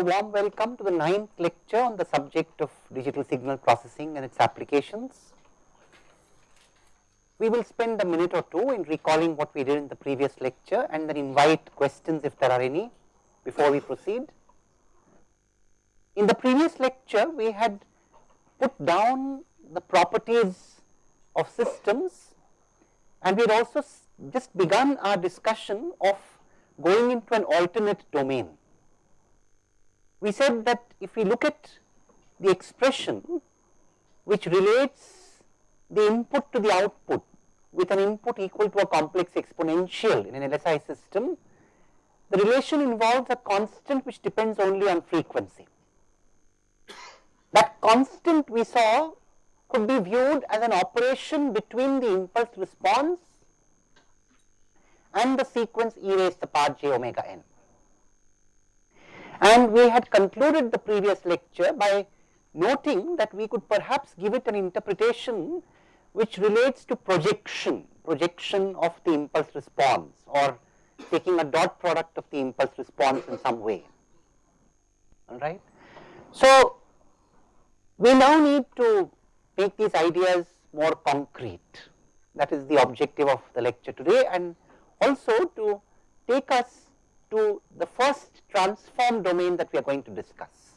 a warm welcome to the ninth lecture on the subject of digital signal processing and its applications. We will spend a minute or two in recalling what we did in the previous lecture and then invite questions if there are any before we proceed. In the previous lecture, we had put down the properties of systems and we had also just begun our discussion of going into an alternate domain. We said that if we look at the expression which relates the input to the output with an input equal to a complex exponential in an LSI system, the relation involves a constant which depends only on frequency. That constant we saw could be viewed as an operation between the impulse response and the sequence e raised to the power j omega n. And we had concluded the previous lecture by noting that we could perhaps give it an interpretation which relates to projection, projection of the impulse response or taking a dot product of the impulse response in some way, alright. So, we now need to make these ideas more concrete that is the objective of the lecture today and also to take us to the first transform domain that we are going to discuss.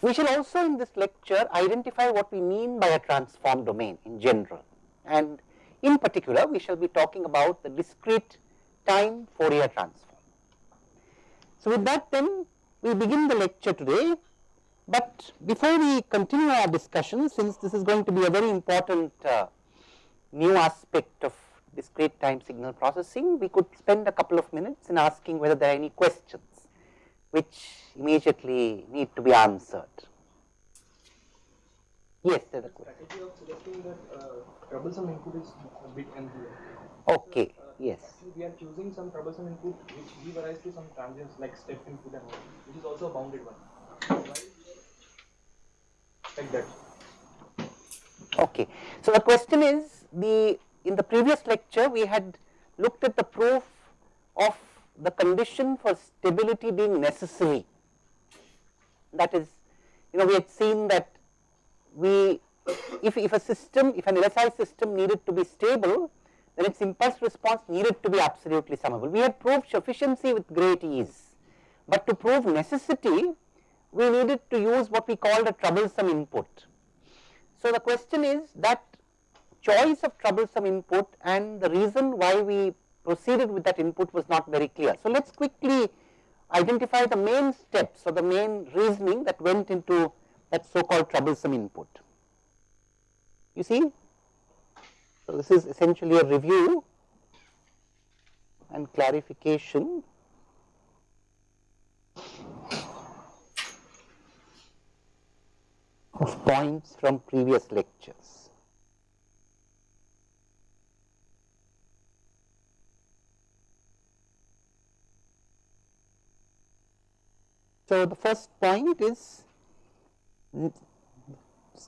We shall also in this lecture identify what we mean by a transform domain in general and in particular we shall be talking about the discrete time Fourier transform. So, with that then we begin the lecture today, but before we continue our discussion since this is going to be a very important uh, new aspect of discrete time signal processing, we could spend a couple of minutes in asking whether there are any questions which immediately need to be answered. Yes, there is a question. Strategy of selecting that uh, troublesome input is a bit unclear. Okay, Uh, yes. Actually, we are choosing some troublesome input which give rise to some transients like step input and all, which is also a bounded one. Are like that? Okay. So, the question is the in the previous lecture we had looked at the proof of the condition for stability being necessary. That is, you know, we had seen that we, if, if a system, if an LSI system needed to be stable, then its impulse response needed to be absolutely summable. We had proved sufficiency with great ease, but to prove necessity, we needed to use what we called a troublesome input. So, the question is that choice of troublesome input and the reason why we proceeded with that input was not very clear. So, let us quickly identify the main steps or the main reasoning that went into that so called troublesome input. You see, so this is essentially a review and clarification of points from previous lectures. So, the first point is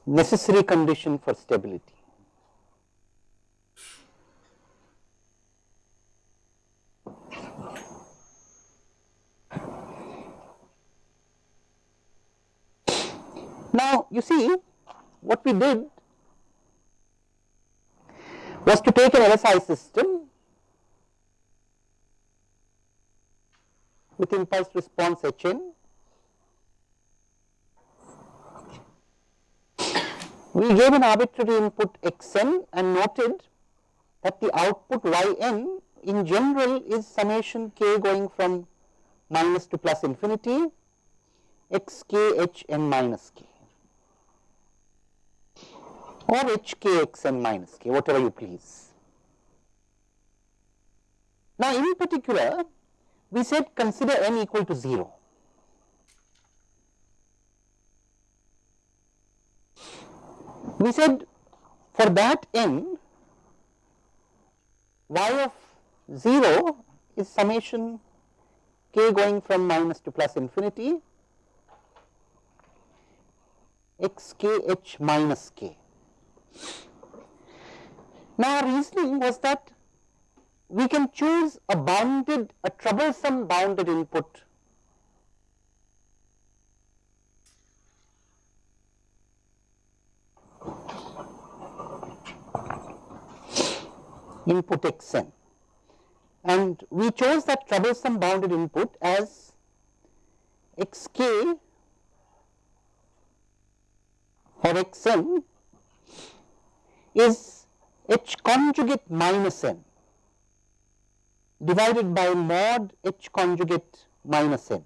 necessary condition for stability. Now, you see what we did was to take an LSI system with impulse response Hn. We gave an arbitrary input xn and noted that the output yn in general is summation k going from minus to plus infinity x k h n minus k or h k x n minus k whatever you please. Now, in particular we said consider n equal to 0. We said for that n y of 0 is summation k going from minus to plus infinity x k h minus k. Now, our reasoning was that we can choose a bounded, a troublesome bounded input input xn and we chose that troublesome bounded input as xk or xn is h conjugate minus n divided by mod h conjugate minus n.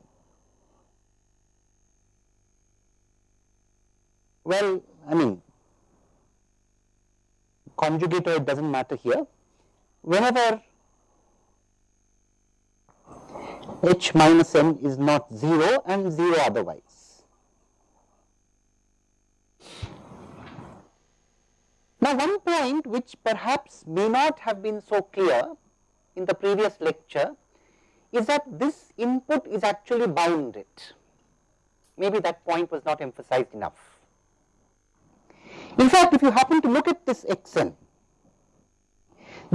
Well, I mean conjugate or it does not matter here. Whenever h minus n is not 0 and 0 otherwise. Now, one point which perhaps may not have been so clear in the previous lecture is that this input is actually bounded. Maybe that point was not emphasized enough. In fact, if you happen to look at this xn,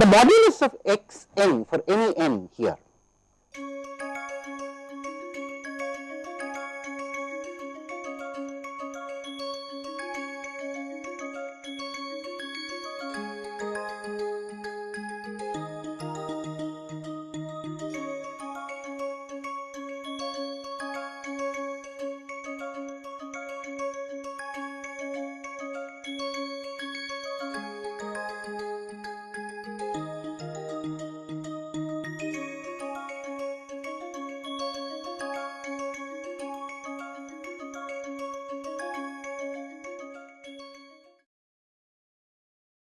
the modulus of xn for any n here